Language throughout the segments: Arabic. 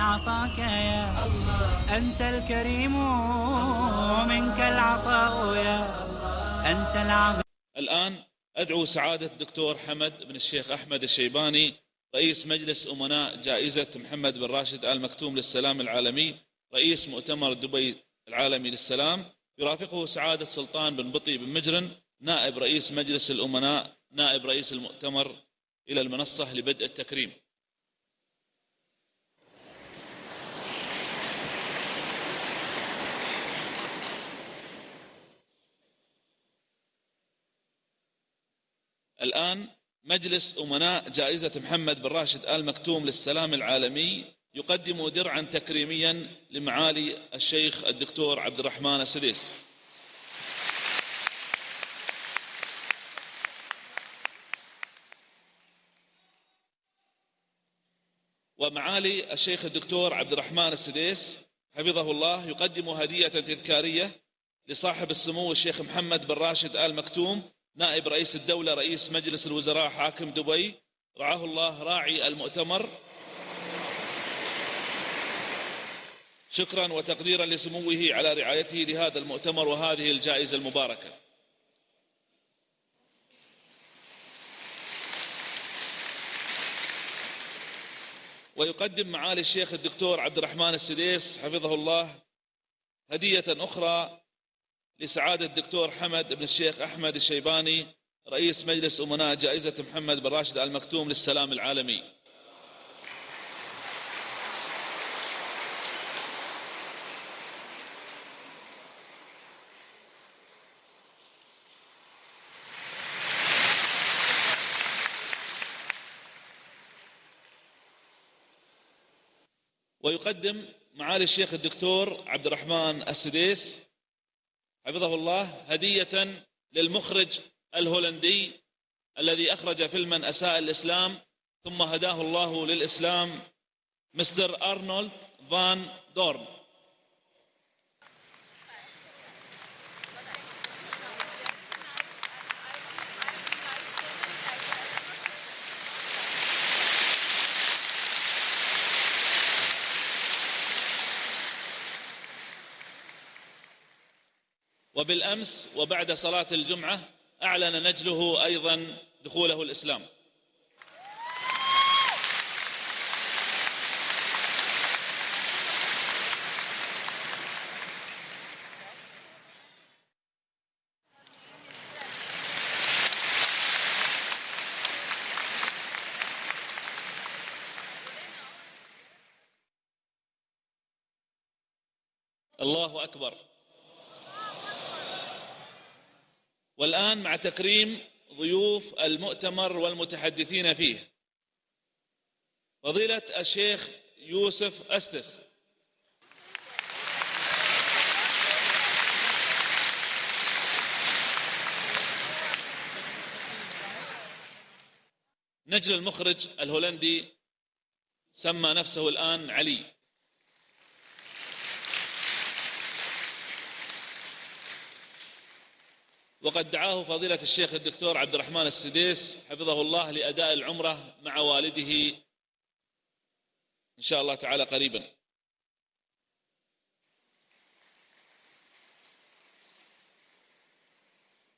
عطاك يا الله. أنت الكريم منك العطاء يا أنت العظيم. الآن أدعو سعادة الدكتور حمد بن الشيخ أحمد الشيباني رئيس مجلس أمناء جائزة محمد بن راشد آل مكتوم للسلام العالمي رئيس مؤتمر دبي العالمي للسلام. يرافقه سعادة سلطان بن بطي بن مجرن نائب رئيس مجلس الأمناء نائب رئيس المؤتمر إلى المنصة لبدء التكريم. الآن مجلس أمناء جائزة محمد بن راشد آل مكتوم للسلام العالمي يقدم درعا تكريميا لمعالي الشيخ الدكتور عبد الرحمن السديس. ومعالي الشيخ الدكتور عبد الرحمن السديس حفظه الله يقدم هدية تذكارية لصاحب السمو الشيخ محمد بن راشد آل مكتوم نائب رئيس الدولة رئيس مجلس الوزراء حاكم دبي رعاه الله راعي المؤتمر. شكرا وتقديرا لسموه على رعايته لهذا المؤتمر وهذه الجائزة المباركة. ويقدم معالي الشيخ الدكتور عبد الرحمن السديس حفظه الله هدية أخرى لسعادة الدكتور حمد بن الشيخ أحمد الشيباني رئيس مجلس أمناء جائزة محمد بن راشد المكتوم للسلام العالمي. ويقدم معالي الشيخ الدكتور عبد الرحمن السديس حفظه الله هدية للمخرج الهولندي الذي أخرج فيلما أساء الإسلام ثم هداه الله للإسلام مستر أرنولد فان دورن. وبالأمس وبعد صلاة الجمعة أعلن نجله أيضا دخوله الإسلام. الله أكبر. والآن مع تكريم ضيوف المؤتمر والمتحدثين فيه. فضيلة الشيخ يوسف أستس. نجل المخرج الهولندي سمى نفسه الآن علي. وقد دعاه فضيلة الشيخ الدكتور عبد الرحمن السديس حفظه الله لأداء العمرة مع والده إن شاء الله تعالى قريبا.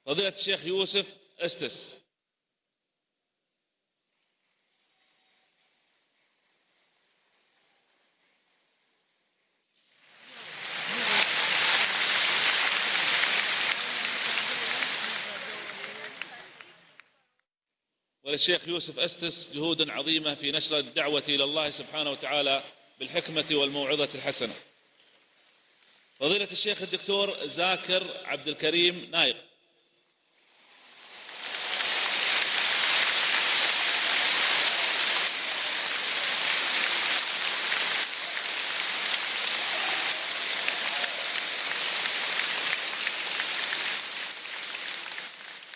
فضيلة الشيخ يوسف أستس. وللشيخ يوسف أستس جهود عظيمة في نشر الدعوة إلى الله سبحانه وتعالى بالحكمة والموعظة الحسنة. فضيلة الشيخ الدكتور زاكر عبد الكريم نايق.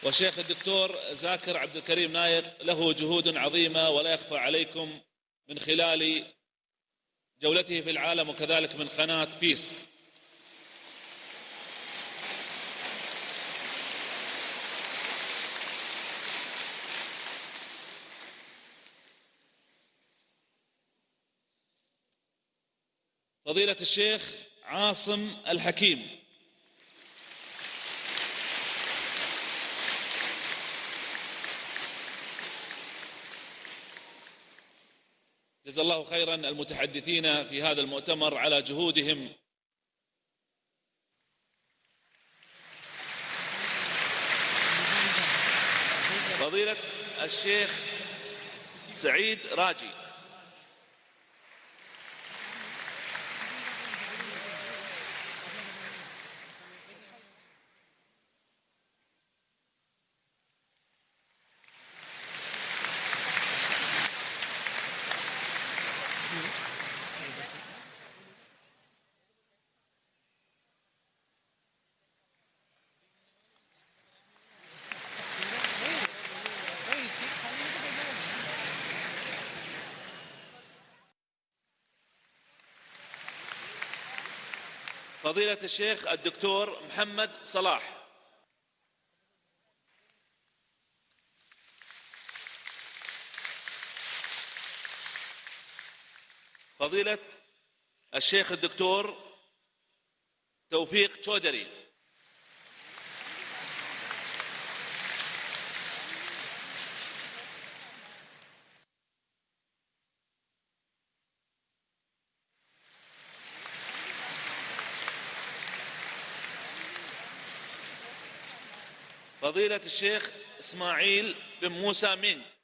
وشيخ الدكتور زاكر عبد الكريم نايق له جهود عظيمة ولا يخفى عليكم من خلال جولته في العالم وكذلك من قناة بيس فضيلة الشيخ عاصم الحكيم. جزا الله خيرا المتحدثين في هذا المؤتمر على جهودهم. فضيلة الشيخ سعيد راجي. فضيلة الشيخ الدكتور محمد صلاح. فضيلة الشيخ الدكتور توفيق تشودري. فضيلة الشيخ إسماعيل بن موسى مين؟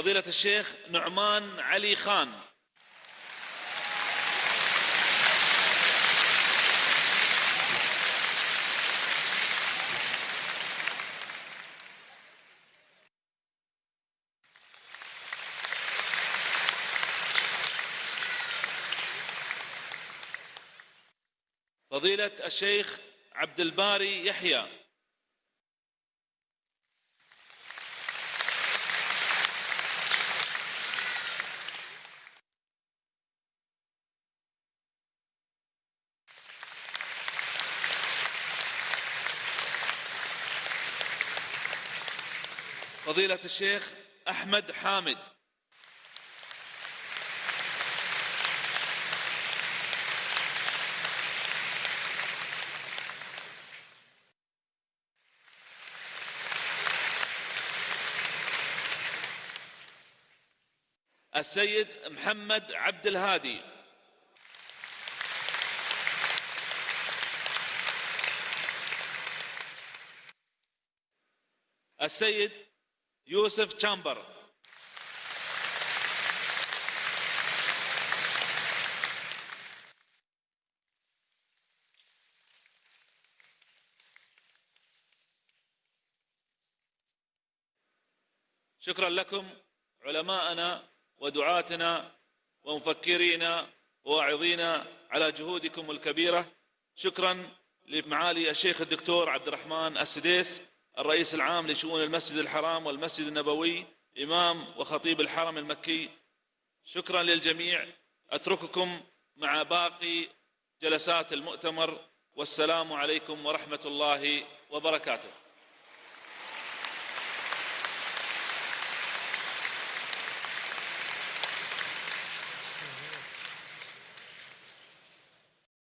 فضيلة الشيخ نعمان علي خان. فضيلة الشيخ عبد الباري يحيى. فضيلة الشيخ أحمد حامد. السيد محمد عبد الهادي. السيد يوسف تشامبر. شكرا لكم علماءنا ودعاتنا ومفكرينا وواعظينا على جهودكم الكبيرة. شكرا لمعالي الشيخ الدكتور عبد الرحمن السديس. الرئيس العام لشؤون المسجد الحرام والمسجد النبوي إمام وخطيب الحرم المكي. شكرا للجميع. أترككم مع باقي جلسات المؤتمر والسلام عليكم ورحمة الله وبركاته.